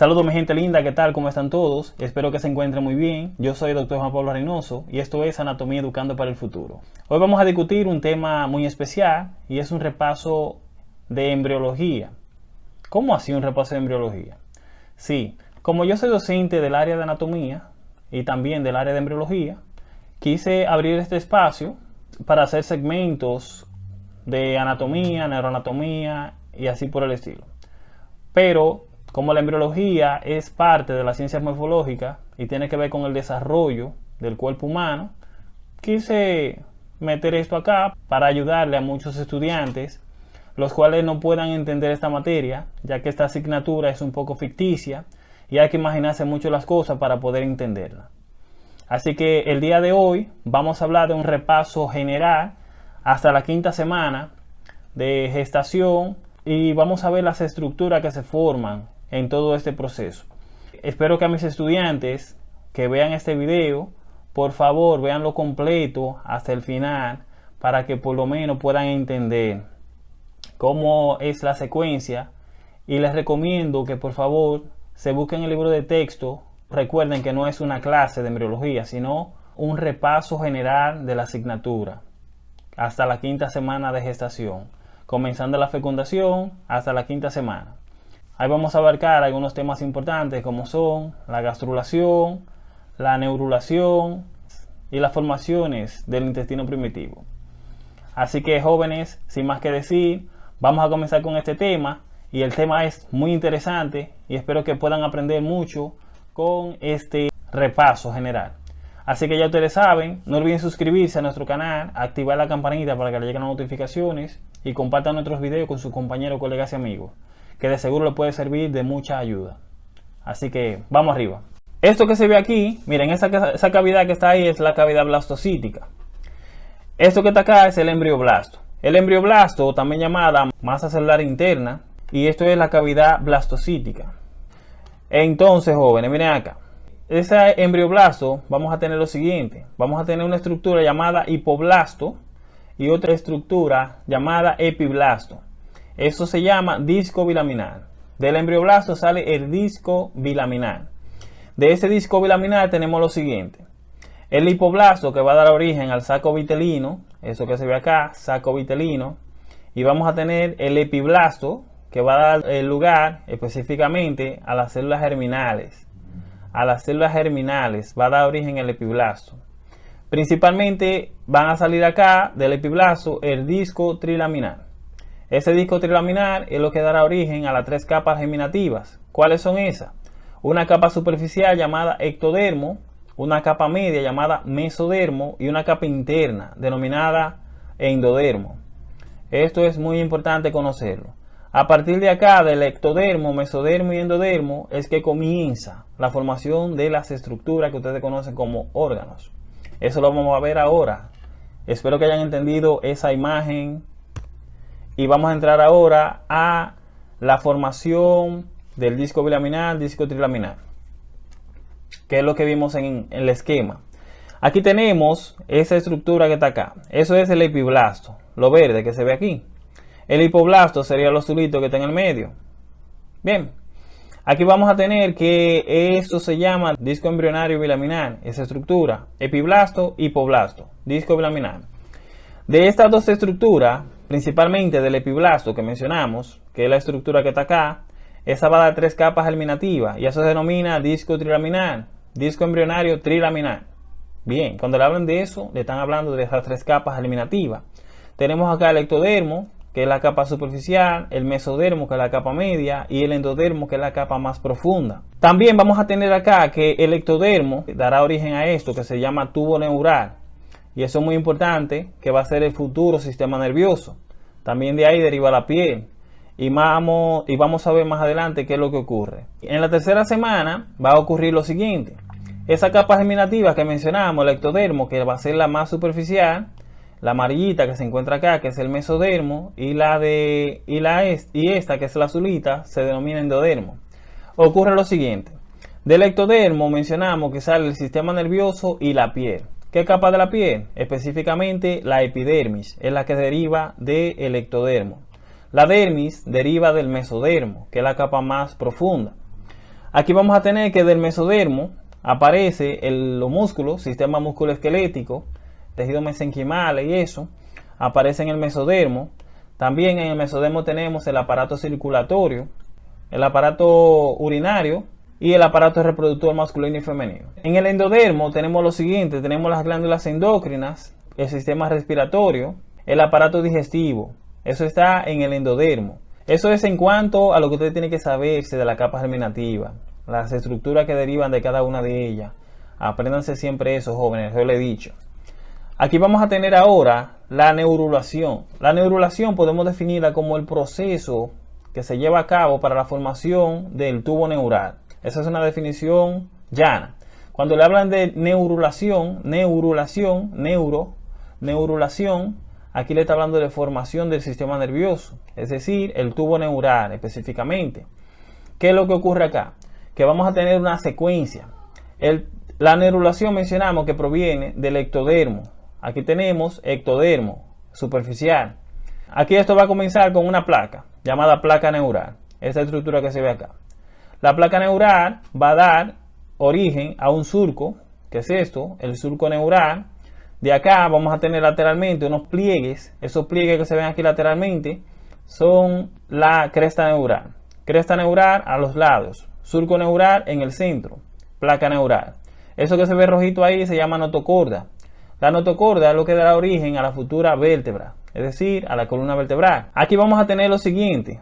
Saludos mi gente linda, ¿qué tal? ¿Cómo están todos? Espero que se encuentren muy bien. Yo soy el Dr. Juan Pablo Reynoso y esto es Anatomía Educando para el Futuro. Hoy vamos a discutir un tema muy especial y es un repaso de embriología. ¿Cómo así un repaso de embriología? Sí, como yo soy docente del área de anatomía y también del área de embriología, quise abrir este espacio para hacer segmentos de anatomía, neuroanatomía y así por el estilo. Pero como la embriología es parte de la ciencia morfológica y tiene que ver con el desarrollo del cuerpo humano, quise meter esto acá para ayudarle a muchos estudiantes los cuales no puedan entender esta materia, ya que esta asignatura es un poco ficticia y hay que imaginarse mucho las cosas para poder entenderla. Así que el día de hoy vamos a hablar de un repaso general hasta la quinta semana de gestación y vamos a ver las estructuras que se forman en todo este proceso. Espero que a mis estudiantes que vean este video, por favor veanlo completo hasta el final para que por lo menos puedan entender cómo es la secuencia y les recomiendo que por favor se busquen el libro de texto. Recuerden que no es una clase de embriología, sino un repaso general de la asignatura hasta la quinta semana de gestación, comenzando la fecundación hasta la quinta semana. Ahí vamos a abarcar algunos temas importantes como son la gastrulación, la neurulación y las formaciones del intestino primitivo. Así que jóvenes, sin más que decir, vamos a comenzar con este tema y el tema es muy interesante y espero que puedan aprender mucho con este repaso general. Así que ya ustedes saben, no olviden suscribirse a nuestro canal, activar la campanita para que le lleguen las notificaciones y compartan nuestros videos con sus compañeros, colegas y amigos que de seguro le puede servir de mucha ayuda. Así que vamos arriba. Esto que se ve aquí, miren, esa, esa cavidad que está ahí es la cavidad blastocítica. Esto que está acá es el embrioblasto. El embrioblasto, también llamada masa celular interna, y esto es la cavidad blastocítica. Entonces, jóvenes, miren acá. Ese embrioblasto vamos a tener lo siguiente. Vamos a tener una estructura llamada hipoblasto y otra estructura llamada epiblasto. Eso se llama disco bilaminar. Del embrioblasto sale el disco bilaminar. De ese disco bilaminar tenemos lo siguiente. El hipoblasto que va a dar origen al saco vitelino, eso que se ve acá, saco vitelino. Y vamos a tener el epiblasto que va a dar lugar específicamente a las células germinales. A las células germinales va a dar origen el epiblasto. Principalmente van a salir acá del epiblasto el disco trilaminar. Ese disco trilaminar es lo que dará origen a las tres capas germinativas. ¿Cuáles son esas? Una capa superficial llamada ectodermo, una capa media llamada mesodermo y una capa interna denominada endodermo. Esto es muy importante conocerlo. A partir de acá, del ectodermo, mesodermo y endodermo, es que comienza la formación de las estructuras que ustedes conocen como órganos. Eso lo vamos a ver ahora. Espero que hayan entendido esa imagen y vamos a entrar ahora a la formación del disco bilaminar, disco trilaminar, que es lo que vimos en, el esquema. Aquí tenemos esa estructura que está acá. Eso es el epiblasto, lo verde que se ve aquí. El hipoblasto sería lo azulito que está en el medio. Bien, aquí vamos a tener que eso se llama disco embrionario bilaminar, esa estructura. Epiblasto, hipoblasto, disco bilaminar. De estas dos estructuras, principalmente del epiblasto que mencionamos, que es la estructura que está acá, esa va a dar tres capas germinativas y eso se denomina disco trilaminar, disco embrionario trilaminar. Bien, cuando le hablan de eso, le están hablando de esas tres capas germinativas. Tenemos acá el ectodermo, que es la capa superficial, el mesodermo, que es la capa media, y el endodermo, que es la capa más profunda. También vamos a tener acá que el ectodermo dará origen a esto que se llama tubo neural, y eso es muy importante, que va a ser el futuro sistema nervioso. También de ahí deriva la piel. Y vamos, y vamos a ver más adelante qué es lo que ocurre. En la tercera semana va a ocurrir lo siguiente. Esa capa germinativa que mencionamos, el ectodermo, que va a ser la más superficial, la amarillita que se encuentra acá, que es el mesodermo, y la de y la y esta que es la azulita, se denomina endodermo. Ocurre lo siguiente. Del ectodermo mencionamos que sale el sistema nervioso y la piel. ¿Qué capa de la piel? Específicamente la epidermis, es la que deriva del ectodermo. La dermis deriva del mesodermo, que es la capa más profunda. Aquí vamos a tener que del mesodermo aparece los músculos, sistema musculoesquelético, tejido mesenquimal y eso, aparece en el mesodermo. También en el mesodermo tenemos el aparato circulatorio, el aparato urinario y el aparato reproductor masculino y femenino. En el endodermo tenemos lo siguiente, tenemos las glándulas endocrinas, el sistema respiratorio, el aparato digestivo. Eso está en el endodermo. Eso es en cuanto a lo que usted tiene que saberse de la capa germinativa, las estructuras que derivan de cada una de ellas. Apréndanse siempre eso, jóvenes, yo le he dicho. Aquí vamos a tener ahora la neurulación. La neurulación podemos definirla como el proceso que se lleva a cabo para la formación del tubo neural. Esa es una definición llana. Cuando le hablan de neurulación, neurulación, neuro, neurulación, aquí le está hablando de formación del sistema nervioso, es decir, el tubo neural específicamente. ¿Qué es lo que ocurre acá? Que vamos a tener una secuencia. la neurulación mencionamos que proviene del ectodermo. Aquí tenemos ectodermo superficial. Aquí esto va a comenzar con una placa llamada placa neural. Esta estructura que se ve acá. La placa neural va a dar origen a un surco, que es esto, el surco neural. De acá vamos a tener lateralmente unos pliegues. Esos pliegues que se ven aquí lateralmente son la cresta neural. Cresta neural a los lados, surco neural en el centro, placa neural. Eso que se ve rojito ahí se llama notocorda. La notocorda es lo que dará origen a la futura vértebra, es decir, a la columna vertebral. Aquí vamos a tener lo siguiente.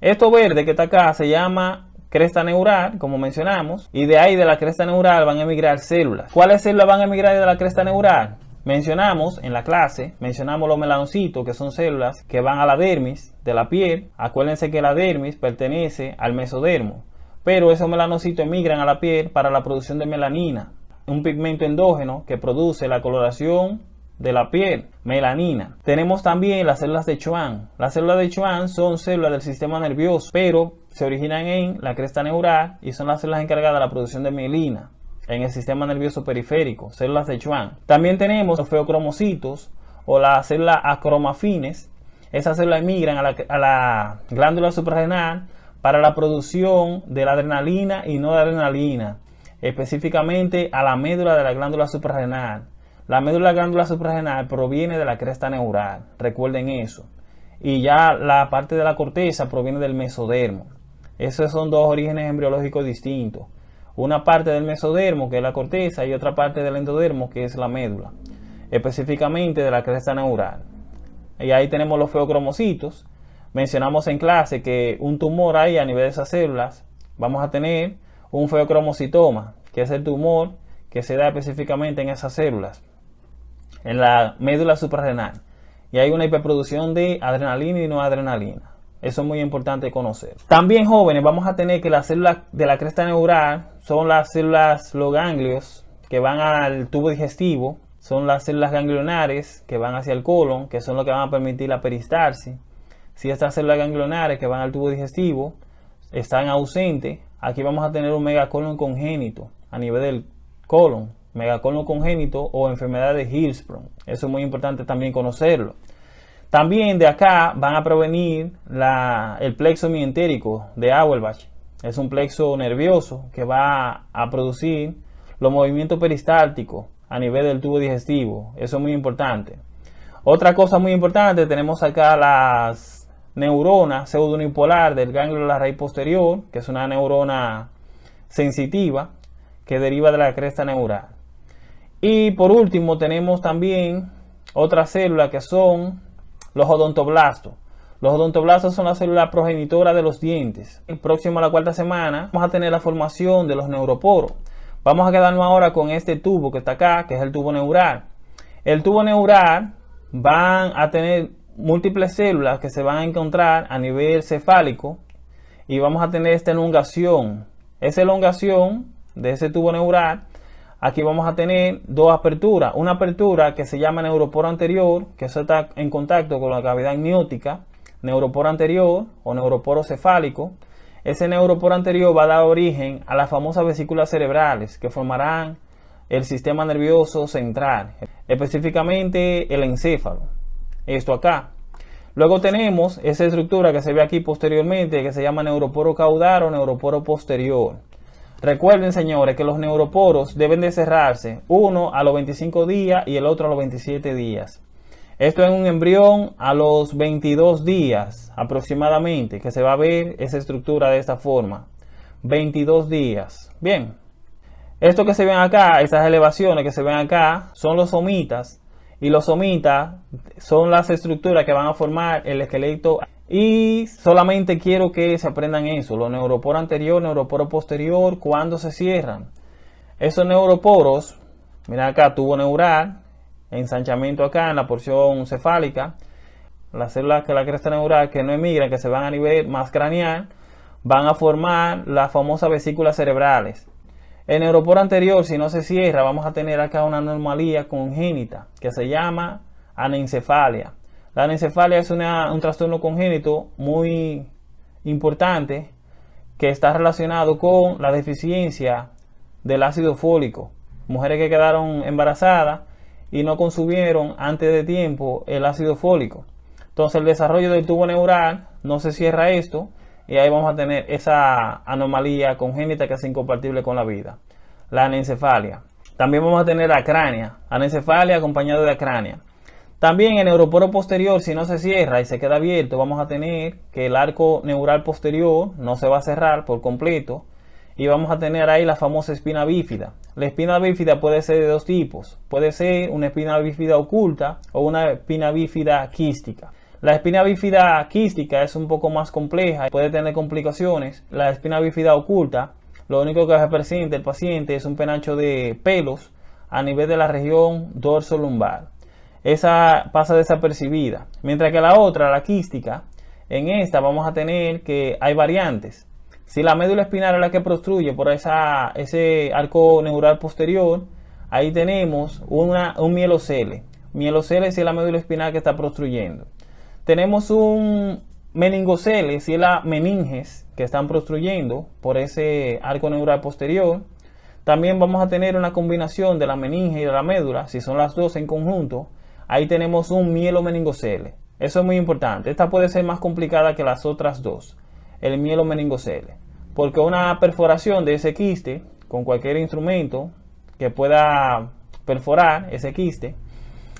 Esto verde que está acá se llama cresta neural, como mencionamos, y de ahí de la cresta neural van a emigrar células. ¿Cuáles células van a emigrar de la cresta neural? Mencionamos en la clase, mencionamos los melanocitos, que son células que van a la dermis de la piel. Acuérdense que la dermis pertenece al mesodermo, pero esos melanocitos emigran a la piel para la producción de melanina un pigmento endógeno que produce la coloración de la piel, melanina. Tenemos también las células de Schwann. Las células de Schwann son células del sistema nervioso, pero se originan en la cresta neural y son las células encargadas de la producción de mielina en el sistema nervioso periférico, células de Schwann. También tenemos los feocromocitos o las células acromafines. Esas células emigran a la, a la glándula suprarrenal para la producción de la adrenalina y no de adrenalina específicamente a la médula de la glándula suprarrenal. La médula glándula suprarrenal proviene de la cresta neural, recuerden eso. Y ya la parte de la corteza proviene del mesodermo. Esos son dos orígenes embriológicos distintos. Una parte del mesodermo, que es la corteza, y otra parte del endodermo, que es la médula, específicamente de la cresta neural. Y ahí tenemos los feocromocitos. Mencionamos en clase que un tumor ahí a nivel de esas células, vamos a tener un feocromocitoma, que es el tumor que se da específicamente en esas células, en la médula suprarrenal. Y hay una hiperproducción de adrenalina y no adrenalina. Eso es muy importante conocer. También jóvenes vamos a tener que las células de la cresta neural son las células, los ganglios que van al tubo digestivo, son las células ganglionares que van hacia el colon, que son lo que van a permitir la peristalsis. Si estas células ganglionares que van al tubo digestivo están ausentes, Aquí vamos a tener un megacolon congénito a nivel del colon, megacolon congénito o enfermedad de Hillsprong. Eso es muy importante también conocerlo. También de acá van a provenir el plexo mientérico de Auerbach. Es un plexo nervioso que va a producir los movimientos peristálticos a nivel del tubo digestivo. Eso es muy importante. Otra cosa muy importante, tenemos acá las neurona pseudonipolar del ganglio de la raíz posterior, que es una neurona sensitiva que deriva de la cresta neural. Y por último tenemos también otras células que son los odontoblastos. Los odontoblastos son las células progenitoras de los dientes. El próximo a la cuarta semana vamos a tener la formación de los neuroporos. Vamos a quedarnos ahora con este tubo que está acá, que es el tubo neural. El tubo neural van a tener múltiples células que se van a encontrar a nivel cefálico y vamos a tener esta elongación. Esa elongación de ese tubo neural, aquí vamos a tener dos aperturas. Una apertura que se llama neuroporo anterior, que está en contacto con la cavidad amniótica, neuroporo anterior o neuroporo cefálico. Ese neuroporo anterior va a dar origen a las famosas vesículas cerebrales que formarán el sistema nervioso central, específicamente el encéfalo esto acá. Luego tenemos esa estructura que se ve aquí posteriormente que se llama neuroporo caudal o neuroporo posterior. Recuerden, señores, que los neuroporos deben de cerrarse, uno a los 25 días y el otro a los 27 días. Esto es un embrión a los 22 días aproximadamente, que se va a ver esa estructura de esta forma. 22 días. Bien. Esto que se ven acá, estas elevaciones que se ven acá, son los somitas. Y los somitas son las estructuras que van a formar el esqueleto. Y solamente quiero que se aprendan eso. Los neuroporos anterior, neuroporo posterior, cuando se cierran. Esos neuroporos, mira acá, tubo neural, ensanchamiento acá en la porción cefálica. Las células que la cresta neural que no emigran, que se van a nivel más craneal, van a formar las famosas vesículas cerebrales. El neuroporo anterior, si no se cierra, vamos a tener acá una anomalía congénita que se llama anencefalia. La anencefalia es un trastorno congénito muy importante que está relacionado con la deficiencia del ácido fólico. Mujeres que quedaron embarazadas y no consumieron antes de tiempo el ácido fólico. Entonces el desarrollo del tubo neural no se cierra esto y ahí vamos a tener esa anomalía congénita que es incompatible con la vida. La anencefalia. También vamos a tener acrania, anencefalia acompañado de acrania. También el neuroporo posterior, si no se cierra y se queda abierto, vamos a tener que el arco neural posterior no se va a cerrar por completo y vamos a tener ahí la famosa espina bífida. La espina bífida puede ser de dos tipos. Puede ser una espina bífida oculta o una espina bífida quística. La espina bífida quística es un poco más compleja, y puede tener complicaciones. La espina bífida oculta, lo único que se presenta el paciente es un penacho de pelos a nivel de la región dorso-lumbar. Esa pasa desapercibida. Mientras que la otra, la quística, en esta vamos a tener que hay variantes. Si la médula espinal es la que prostruye por esa, ese arco neural posterior, ahí tenemos una, un mielocele. Mielocele si es la médula espinal que está prostruyendo. Tenemos un meningocele si es la meninges que están prostruyendo por ese arco neural posterior. También vamos a tener una combinación de la meninge y de la médula, si son las dos en conjunto. Ahí tenemos un mielomeningocele. Eso es muy importante. Esta puede ser más complicada que las otras dos el mielo meningocele. Porque una perforación de ese quiste con cualquier instrumento que pueda perforar ese quiste,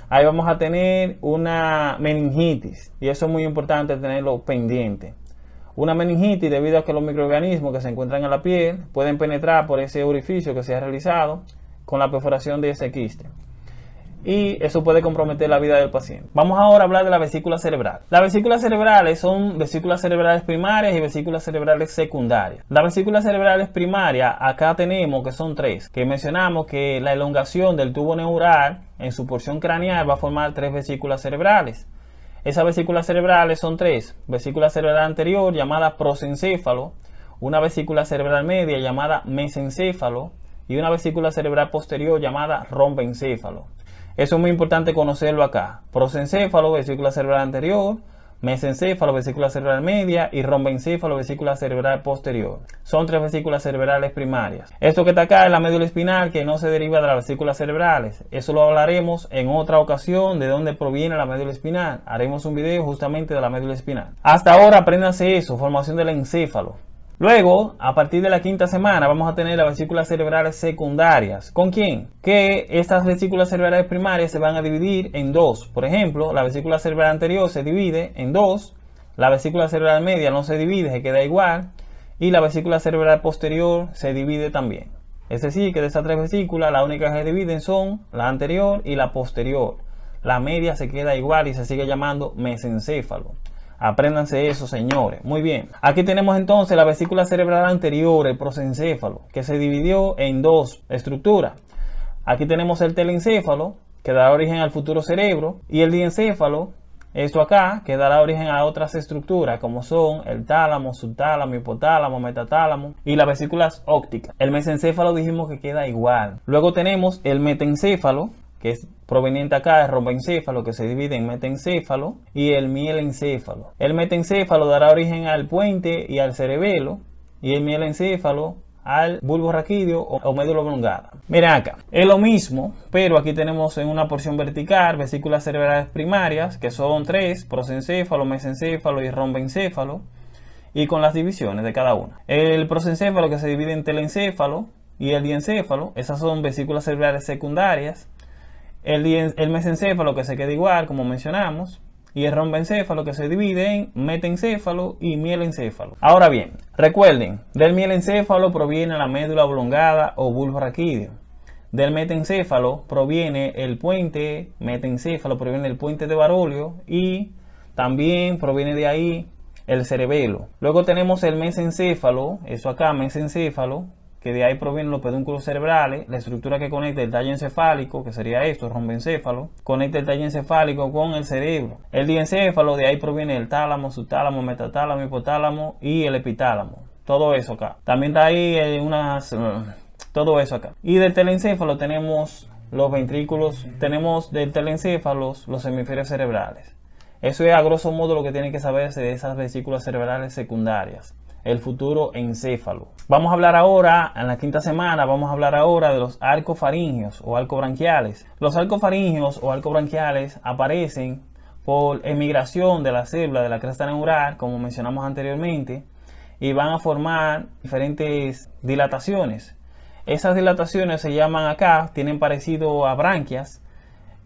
ahí vamos a tener una meningitis. Y eso es muy importante tenerlo pendiente. Una meningitis debido a que los microorganismos que se encuentran en la piel pueden penetrar por ese orificio que se ha realizado con la perforación de ese quiste y eso puede comprometer la vida del paciente. Vamos ahora a hablar de la vesícula cerebral. Las vesículas cerebrales son vesículas cerebrales primarias y vesículas cerebrales secundarias. Las vesículas cerebrales primarias, acá tenemos que son tres, que mencionamos que la elongación del tubo neural en su porción craneal va a formar tres vesículas cerebrales. Esas vesículas cerebrales son tres. Vesícula cerebral anterior llamada prosencéfalo, una vesícula cerebral media llamada mesencéfalo y una vesícula cerebral posterior llamada rombencéfalo. Eso es muy importante conocerlo acá. Prosencéfalo, vesícula cerebral anterior, mesencéfalo, vesícula cerebral media y rombencéfalo, vesícula cerebral posterior. Son tres vesículas cerebrales primarias. Esto que está acá es la médula espinal que no se deriva de las vesículas cerebrales. Eso lo hablaremos en otra ocasión de dónde proviene la médula espinal. Haremos un video justamente de la médula espinal. Hasta ahora apréndanse eso, formación del encéfalo. Luego, a partir de la quinta semana, vamos a tener las vesículas cerebrales secundarias. ¿Con quién? Que estas vesículas cerebrales primarias se van a dividir en dos. Por ejemplo, la vesícula cerebral anterior se divide en dos. La vesícula cerebral media no se divide, se queda igual. Y la vesícula cerebral posterior se divide también. Es decir, que de estas tres vesículas, las únicas que se dividen son la anterior y la posterior. La media se queda igual y se sigue llamando mesencéfalo. Apréndanse eso, señores. Muy bien. Aquí tenemos entonces la vesícula cerebral anterior, el prosencéfalo, que se dividió en dos estructuras. Aquí tenemos el telencéfalo, que da origen al futuro cerebro, y el diencéfalo, esto acá, que dará origen a otras estructuras, como son el tálamo, subtálamo, hipotálamo, metatálamo y las vesículas ópticas. El mesencéfalo dijimos que queda igual. Luego tenemos el metencéfalo, que es proveniente acá de rombencéfalo, que se divide en metencéfalo y el mielencéfalo. El metencéfalo dará origen al puente y al cerebelo, y el mielencéfalo al bulbo raquídeo o médula oblongada. Miren acá, es lo mismo, pero aquí tenemos en una porción vertical vesículas cerebrales primarias, que son tres, prosencéfalo, mesencéfalo y rombencéfalo. y con las divisiones de cada una. El prosencéfalo que se divide en telencéfalo y el diencéfalo, esas son vesículas cerebrales secundarias. El, mesencéfalo que se queda igual, como mencionamos, y el rombencéfalo que se divide en metencéfalo y mielencéfalo. Ahora bien, recuerden, del mielencéfalo proviene la médula oblongada o bulbo raquídeo. Del metencéfalo proviene el puente, metencéfalo proviene el puente de Barolio y también proviene de ahí el cerebelo. Luego tenemos el mesencéfalo, eso acá, mesencéfalo, que de ahí provienen los pedúnculos cerebrales, la estructura que conecta el tallo encefálico, que sería esto, rombencéfalo, conecta el tallo encefálico con el cerebro. El diencéfalo, de ahí proviene el tálamo, subtálamo, metatálamo, hipotálamo y el epitálamo. Todo eso acá. También está ahí eh, unas... Eh, todo eso acá. Y del telencéfalo tenemos los ventrículos, tenemos del telencéfalo los hemisferios cerebrales. Eso es a grosso modo lo que tienen que saberse de esas vesículas cerebrales secundarias el futuro encéfalo. Vamos a hablar ahora, en la quinta semana, vamos a hablar ahora de los arcofaringios o arcobranquiales. Los arcofaringios o arcobranquiales aparecen por emigración de la célula de la cresta neural, como mencionamos anteriormente, y van a formar diferentes dilataciones. Esas dilataciones se llaman acá, tienen parecido a branquias,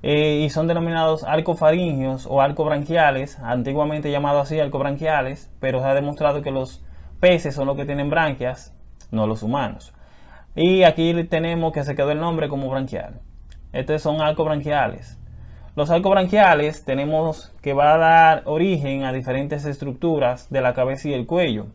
eh, y son denominados arcofaringios o arcobranquiales, antiguamente llamados así arcobranquiales, pero se ha demostrado que los peces son los que tienen branquias, no los humanos. Y aquí tenemos que se quedó el nombre como branquial. Estos son arcobranquiales. Los arcobranquiales tenemos que va a dar origen a diferentes estructuras de la cabeza y el cuello.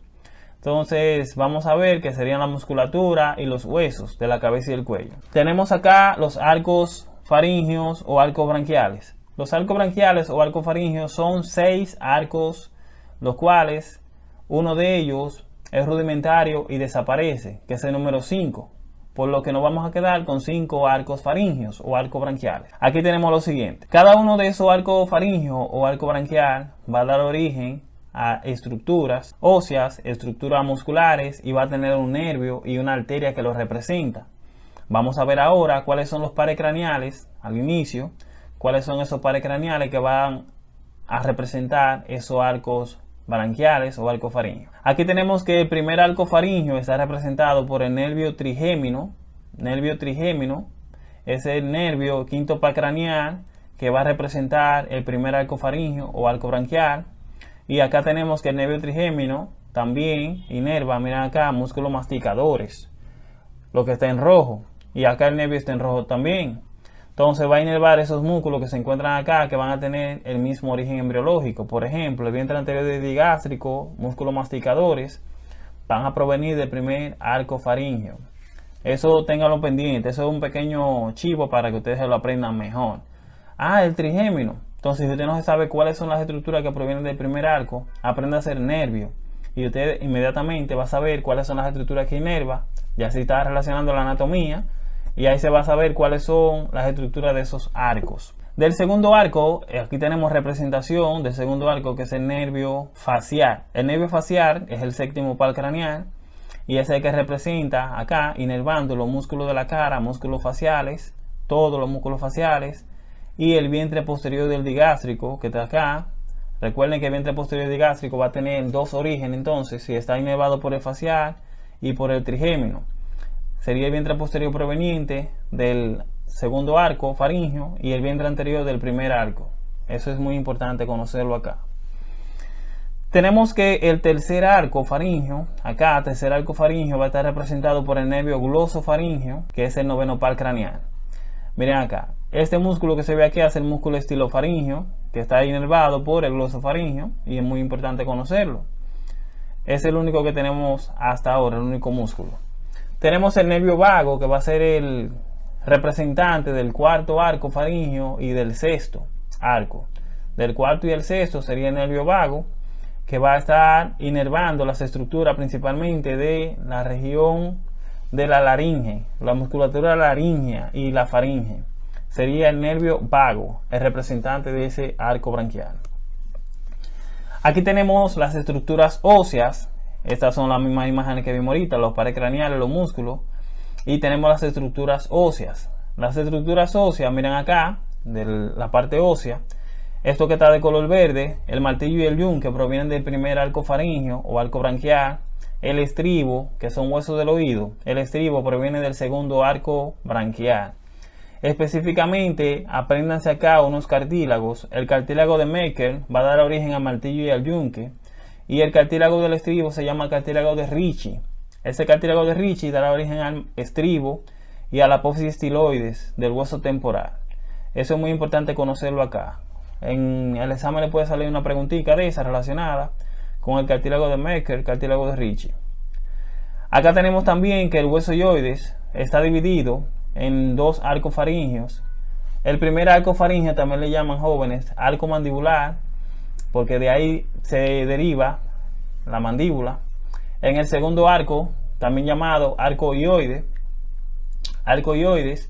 Entonces vamos a ver que serían la musculatura y los huesos de la cabeza y el cuello. Tenemos acá los arcos faringios o arcobranquiales. Los arcobranquiales o arcofaringios son seis arcos, los cuales uno de ellos es rudimentario y desaparece, que es el número 5, por lo que nos vamos a quedar con 5 arcos faringios o arcos branquiales. Aquí tenemos lo siguiente. Cada uno de esos arcos faringios o arco branquial va a dar origen a estructuras óseas, estructuras musculares y va a tener un nervio y una arteria que lo representa. Vamos a ver ahora cuáles son los pares craneales al inicio, cuáles son esos pares craneales que van a representar esos arcos branquiales o arcofaringio. Aquí tenemos que el primer arcofaringio está representado por el nervio trigémino. Nervio trigémino es el nervio quinto craneal que va a representar el primer arcofaringio o arco branquial. Y acá tenemos que el nervio trigémino también inerva, miren acá, músculos masticadores, lo que está en rojo. Y acá el nervio está en rojo también. Entonces va a inervar esos músculos que se encuentran acá que van a tener el mismo origen embriológico. Por ejemplo, el vientre anterior digástrico, músculos masticadores, van a provenir del primer arco faríngeo. Eso ténganlo pendiente, eso es un pequeño chivo para que ustedes lo aprendan mejor. Ah, el trigémino. Entonces, si usted no sabe cuáles son las estructuras que provienen del primer arco, aprenda a hacer nervio. Y usted inmediatamente va a saber cuáles son las estructuras que inerva, ya si está relacionando la anatomía y ahí se va a saber cuáles son las estructuras de esos arcos. Del segundo arco, aquí tenemos representación del segundo arco que es el nervio facial. El nervio facial es el séptimo par craneal y es el que representa acá, inervando los músculos de la cara, músculos faciales, todos los músculos faciales y el vientre posterior del digástrico que está acá. Recuerden que el vientre posterior digástrico va a tener dos orígenes entonces, si está inervado por el facial y por el trigémino sería el vientre posterior proveniente del segundo arco faringio y el vientre anterior del primer arco. Eso es muy importante conocerlo acá. Tenemos que el tercer arco faringio, acá tercer arco faringio va a estar representado por el nervio glosofaringio, que es el noveno par craneal. Miren acá, este músculo que se ve aquí es el músculo estilofaringio, que está inervado por el glosofaringio y es muy importante conocerlo. Es el único que tenemos hasta ahora, el único músculo. Tenemos el nervio vago que va a ser el representante del cuarto arco faringio y del sexto arco. Del cuarto y el sexto sería el nervio vago que va a estar inervando las estructuras principalmente de la región de la laringe, la musculatura laringea y la faringe. Sería el nervio vago, el representante de ese arco branquial. Aquí tenemos las estructuras óseas estas son las mismas imágenes que vimos ahorita, los pares craneales, los músculos. Y tenemos las estructuras óseas. Las estructuras óseas, miren acá, de la parte ósea, Esto que está de color verde, el martillo y el yunque provienen del primer arco faringio o arco branquial. El estribo, que son huesos del oído, el estribo proviene del segundo arco branquial. Específicamente, apréndanse acá unos cartílagos. El cartílago de Mecker va a dar origen al martillo y al yunque. Y el cartílago del estribo se llama cartílago de Ricci. Ese cartílago de Ricci dará origen al estribo y a la apófisis estiloides del hueso temporal. Eso es muy importante conocerlo acá. En el examen le puede salir una preguntita de esa relacionada con el cartílago de Mecker, cartílago de Ricci. Acá tenemos también que el hueso yoides está dividido en dos arcos faringios. El primer arco faringio también le llaman jóvenes arco mandibular, porque de ahí se deriva la mandíbula. En el segundo arco, también llamado arco ioide, arco ioides,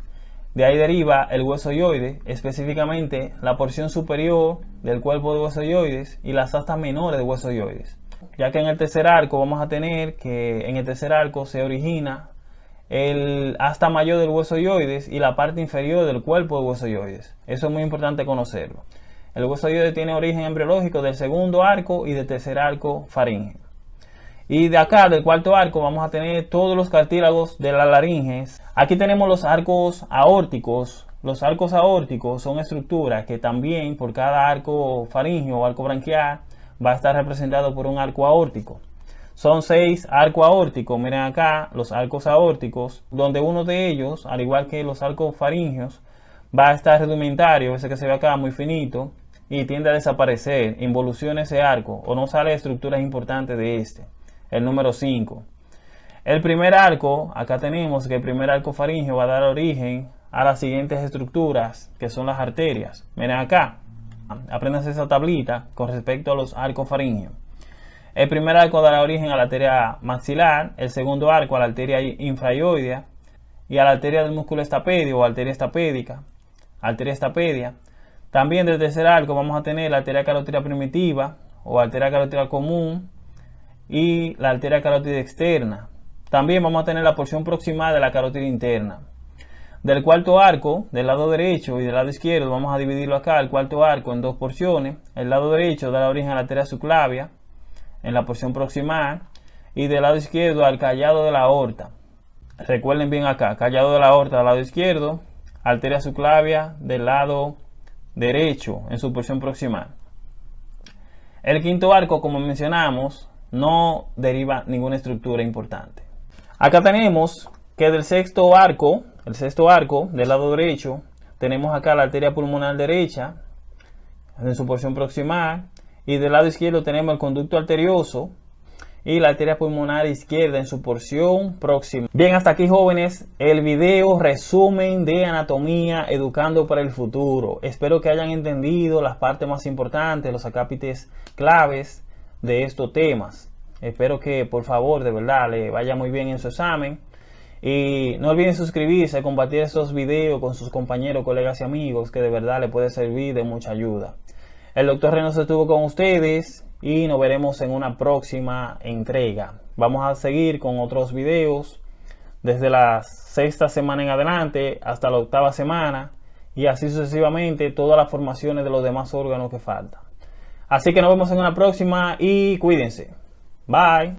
de ahí deriva el hueso yoide, específicamente la porción superior del cuerpo de hueso yoides y las astas menores de hueso yoides. Ya que en el tercer arco vamos a tener que en el tercer arco se origina el asta mayor del hueso yoides y la parte inferior del cuerpo del hueso yoides. Eso es muy importante conocerlo. El hueso yoides tiene origen embriológico del segundo arco y del tercer arco faríngeo. Y de acá, del cuarto arco, vamos a tener todos los cartílagos de la laringe. Aquí tenemos los arcos aórticos. Los arcos aórticos son estructuras que también por cada arco faríngeo o arco branquial va a estar representado por un arco aórtico. Son seis arcos aórticos. Miren acá los arcos aórticos, donde uno de ellos, al igual que los arcos faringios, va a estar rudimentario, ese que se ve acá muy finito, y tiende a desaparecer, involuciona ese arco o no sale estructuras importantes de este. El número 5. El primer arco, acá tenemos que el primer arco faringio va a dar origen a las siguientes estructuras, que son las arterias. Miren acá, aprendan esa tablita con respecto a los arcos faringios. El primer arco dará origen a la arteria maxilar, el segundo arco a la arteria infraioidea y a la arteria del músculo estapedio o arteria estapédica, arteria estapedia. También del tercer arco vamos a tener la arteria carótida primitiva o arteria carótida común y la arteria carótida externa. También vamos a tener la porción proximal de la carótida interna. Del cuarto arco, del lado derecho y del lado izquierdo, vamos a dividirlo acá, el cuarto arco, en dos porciones. El lado derecho dará origen a la arteria subclavia, en la porción proximal y del lado izquierdo al callado de la aorta. Recuerden bien acá, callado de la aorta del lado izquierdo, arteria subclavia del lado derecho en su porción proximal. El quinto arco, como mencionamos, no deriva ninguna estructura importante. Acá tenemos que del sexto arco, el sexto arco del lado derecho, tenemos acá la arteria pulmonar derecha en su porción proximal y del lado izquierdo tenemos el conducto arterioso y la arteria pulmonar izquierda en su porción próxima. Bien, hasta aquí jóvenes, el video resumen de anatomía educando para el futuro. Espero que hayan entendido las partes más importantes, los acápites claves de estos temas. Espero que por favor de verdad le vaya muy bien en su examen. Y no olviden suscribirse, compartir estos videos con sus compañeros, colegas y amigos que de verdad le puede servir de mucha ayuda. El doctor Reynoso estuvo con ustedes y nos veremos en una próxima entrega. Vamos a seguir con otros videos desde la sexta semana en adelante hasta la octava semana y así sucesivamente todas las formaciones de los demás órganos que faltan. Así que nos vemos en una próxima y cuídense. Bye.